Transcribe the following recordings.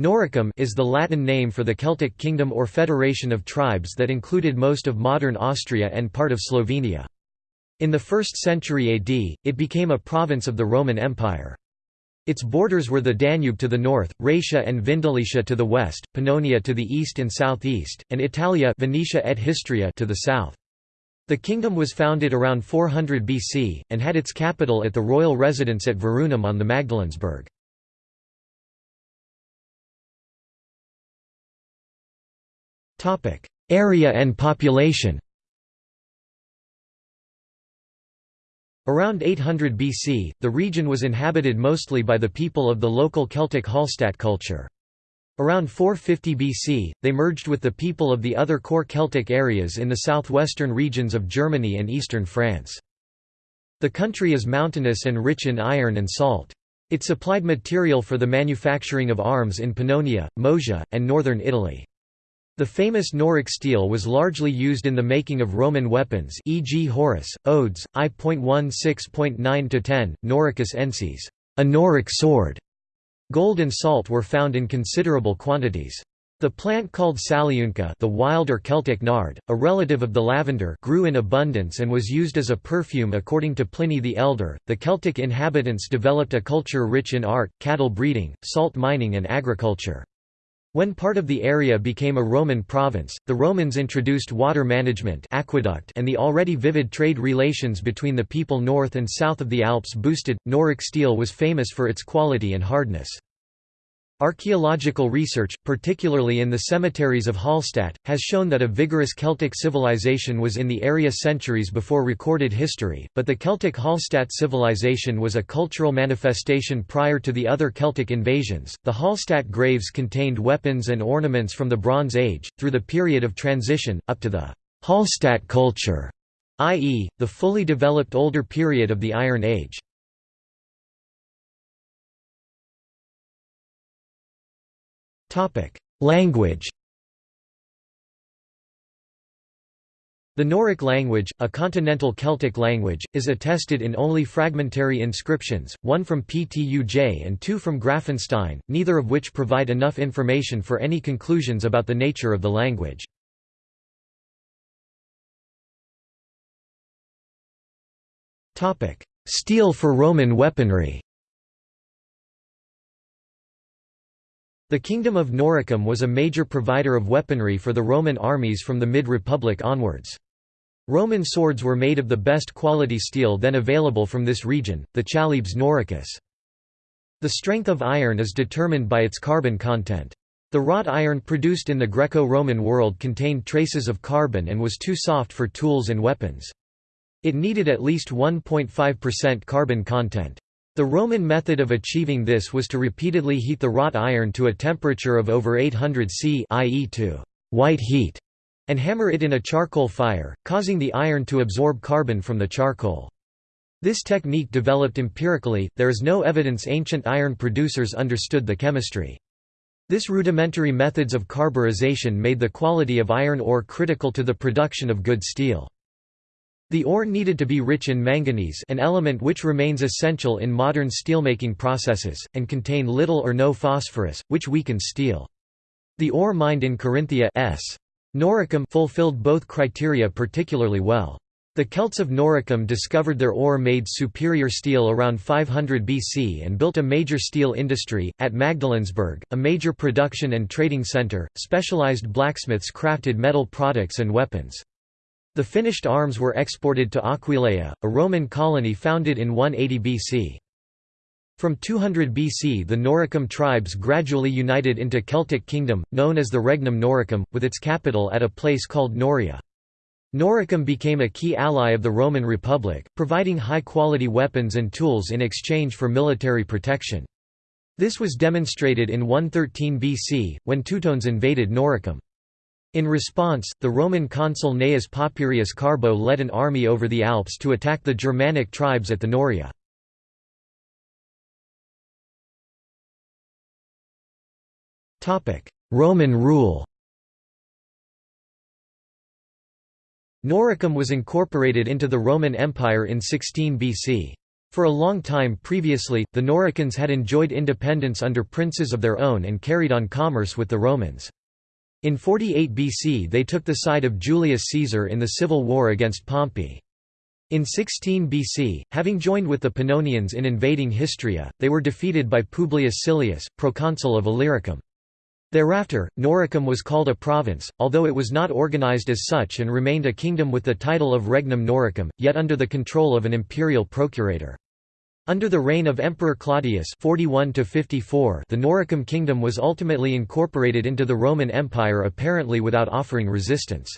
Noricum is the Latin name for the Celtic kingdom or federation of tribes that included most of modern Austria and part of Slovenia. In the 1st century AD, it became a province of the Roman Empire. Its borders were the Danube to the north, Raetia and Vindelicia to the west, Pannonia to the east and southeast, and Italia Venetia et Histria to the south. The kingdom was founded around 400 BC, and had its capital at the royal residence at Virunum on the Magdalensberg. Area and population Around 800 BC, the region was inhabited mostly by the people of the local Celtic Hallstatt culture. Around 450 BC, they merged with the people of the other core Celtic areas in the southwestern regions of Germany and eastern France. The country is mountainous and rich in iron and salt. It supplied material for the manufacturing of arms in Pannonia, Moesia, and northern Italy. The famous Noric steel was largely used in the making of Roman weapons e.g. Horace, Odes, I.16.9–10, Noricus ensis, a Noric sword, Gold and salt were found in considerable quantities. The plant called saliunca the wild or Celtic nard, a relative of the lavender grew in abundance and was used as a perfume according to Pliny the Elder. The Celtic inhabitants developed a culture rich in art, cattle breeding, salt mining and agriculture. When part of the area became a Roman province, the Romans introduced water management aqueduct and the already vivid trade relations between the people north and south of the Alps boosted. Noric steel was famous for its quality and hardness. Archaeological research, particularly in the cemeteries of Hallstatt, has shown that a vigorous Celtic civilization was in the area centuries before recorded history, but the Celtic Hallstatt civilization was a cultural manifestation prior to the other Celtic invasions. The Hallstatt graves contained weapons and ornaments from the Bronze Age, through the period of transition, up to the Hallstatt culture, i.e., the fully developed older period of the Iron Age. Language The Noric language, a continental Celtic language, is attested in only fragmentary inscriptions, one from Ptuj and two from Grafenstein, neither of which provide enough information for any conclusions about the nature of the language. Steel for Roman weaponry The Kingdom of Noricum was a major provider of weaponry for the Roman armies from the mid-Republic onwards. Roman swords were made of the best quality steel then available from this region, the Chalybs noricus. The strength of iron is determined by its carbon content. The wrought iron produced in the Greco-Roman world contained traces of carbon and was too soft for tools and weapons. It needed at least 1.5% carbon content. The Roman method of achieving this was to repeatedly heat the wrought iron to a temperature of over 800 C i.e. to white heat, and hammer it in a charcoal fire, causing the iron to absorb carbon from the charcoal. This technique developed empirically, there is no evidence ancient iron producers understood the chemistry. This rudimentary methods of carburization made the quality of iron ore critical to the production of good steel. The ore needed to be rich in manganese an element which remains essential in modern steelmaking processes, and contain little or no phosphorus, which weakens steel. The ore mined in Carinthia s. Noricum fulfilled both criteria particularly well. The Celts of Noricum discovered their ore made superior steel around 500 BC and built a major steel industry. At Magdalensberg, a major production and trading centre, specialized blacksmiths crafted metal products and weapons. The finished arms were exported to Aquileia, a Roman colony founded in 180 BC. From 200 BC the Noricum tribes gradually united into Celtic kingdom, known as the Regnum Noricum, with its capital at a place called Noria. Noricum became a key ally of the Roman Republic, providing high-quality weapons and tools in exchange for military protection. This was demonstrated in 113 BC, when Teutones invaded Noricum. In response, the Roman consul Gnaeus Papirius Carbo led an army over the Alps to attack the Germanic tribes at the Noria. Roman rule Noricum was incorporated into the Roman Empire in 16 BC. For a long time previously, the Noricans had enjoyed independence under princes of their own and carried on commerce with the Romans. In 48 BC they took the side of Julius Caesar in the civil war against Pompey. In 16 BC, having joined with the Pannonians in invading Histria, they were defeated by Publius Silius, proconsul of Illyricum. Thereafter, Noricum was called a province, although it was not organized as such and remained a kingdom with the title of Regnum Noricum, yet under the control of an imperial procurator. Under the reign of Emperor Claudius 41 the Noricum kingdom was ultimately incorporated into the Roman Empire apparently without offering resistance.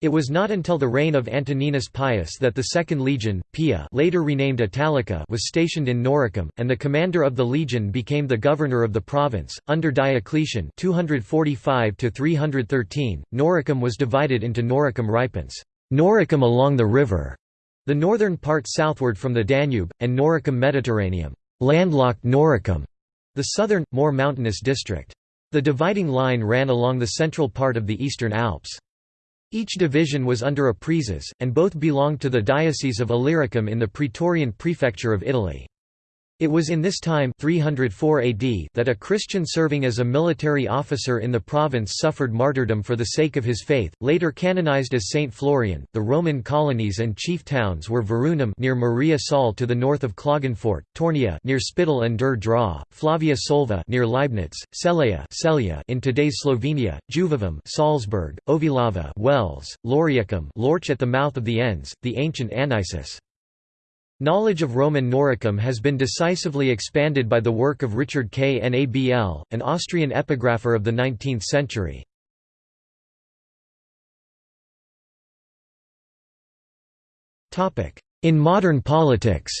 It was not until the reign of Antoninus Pius that the Second Legion, Pia later renamed Italica was stationed in Noricum, and the commander of the legion became the governor of the province. Under Diocletian 245 Noricum was divided into Noricum Ripens Noricum along the river", the northern part southward from the Danube, and Noricum Mediterraneum landlocked Noricum", the southern, more mountainous district. The dividing line ran along the central part of the Eastern Alps. Each division was under a praeses, and both belonged to the Diocese of Illyricum in the Praetorian Prefecture of Italy. It was in this time 304 AD that a Christian serving as a military officer in the province suffered martyrdom for the sake of his faith, later canonized as Saint Florian. The Roman colonies and chief towns were Virunum near Maria Saal to the north of Klagenfurt, Teurnia near Spittal and der Drau, Flavia Solva near Leibnitz, Celeia Celia in today's Slovenia, Juvavum Salzburg, Ovilava Wels, Lauriacum Lorch at the mouth of the Enns, the ancient Anisus. Knowledge of Roman Noricum has been decisively expanded by the work of Richard Knabl, an Austrian epigrapher of the 19th century. In modern politics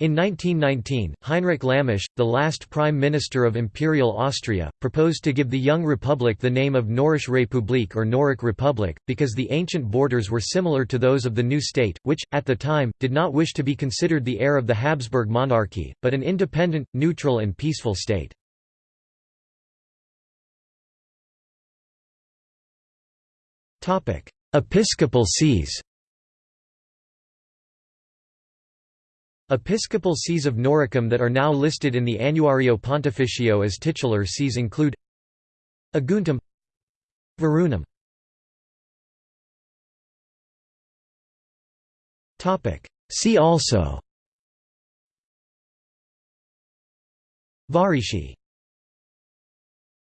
In 1919, Heinrich Lammasch, the last Prime Minister of Imperial Austria, proposed to give the young republic the name of Norisch Republik or Noric Republic, because the ancient borders were similar to those of the new state, which, at the time, did not wish to be considered the heir of the Habsburg monarchy, but an independent, neutral and peaceful state. Episcopal sees Episcopal sees of Noricum that are now listed in the Annuario Pontificio as titular sees include Aguntum Virunum See also. Varici